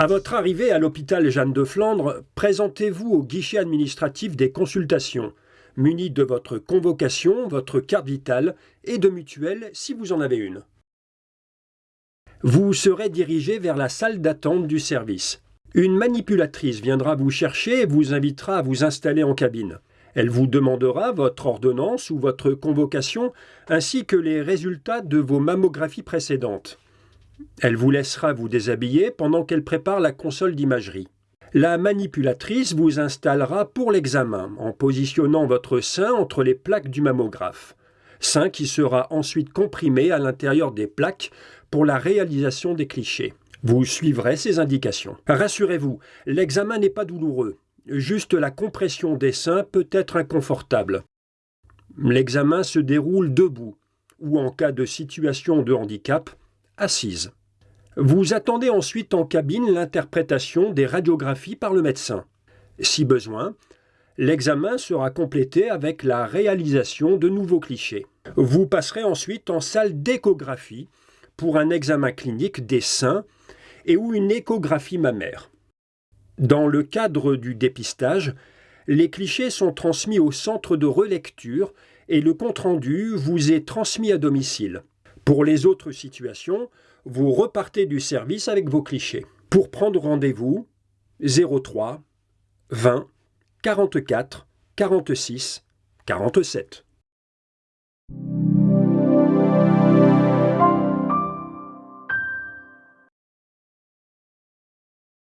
À votre arrivée à l'hôpital Jeanne de Flandre, présentez-vous au guichet administratif des consultations, muni de votre convocation, votre carte vitale et de mutuelle si vous en avez une. Vous serez dirigé vers la salle d'attente du service. Une manipulatrice viendra vous chercher et vous invitera à vous installer en cabine. Elle vous demandera votre ordonnance ou votre convocation, ainsi que les résultats de vos mammographies précédentes. Elle vous laissera vous déshabiller pendant qu'elle prépare la console d'imagerie. La manipulatrice vous installera pour l'examen en positionnant votre sein entre les plaques du mammographe. Sein qui sera ensuite comprimé à l'intérieur des plaques pour la réalisation des clichés. Vous suivrez ces indications. Rassurez-vous, l'examen n'est pas douloureux. Juste la compression des seins peut être inconfortable. L'examen se déroule debout ou en cas de situation de handicap, assise. Vous attendez ensuite en cabine l'interprétation des radiographies par le médecin. Si besoin, l'examen sera complété avec la réalisation de nouveaux clichés. Vous passerez ensuite en salle d'échographie pour un examen clinique des seins et ou une échographie mammaire. Dans le cadre du dépistage, les clichés sont transmis au centre de relecture et le compte-rendu vous est transmis à domicile. Pour les autres situations, vous repartez du service avec vos clichés. Pour prendre rendez-vous, 03 20 44 46 47.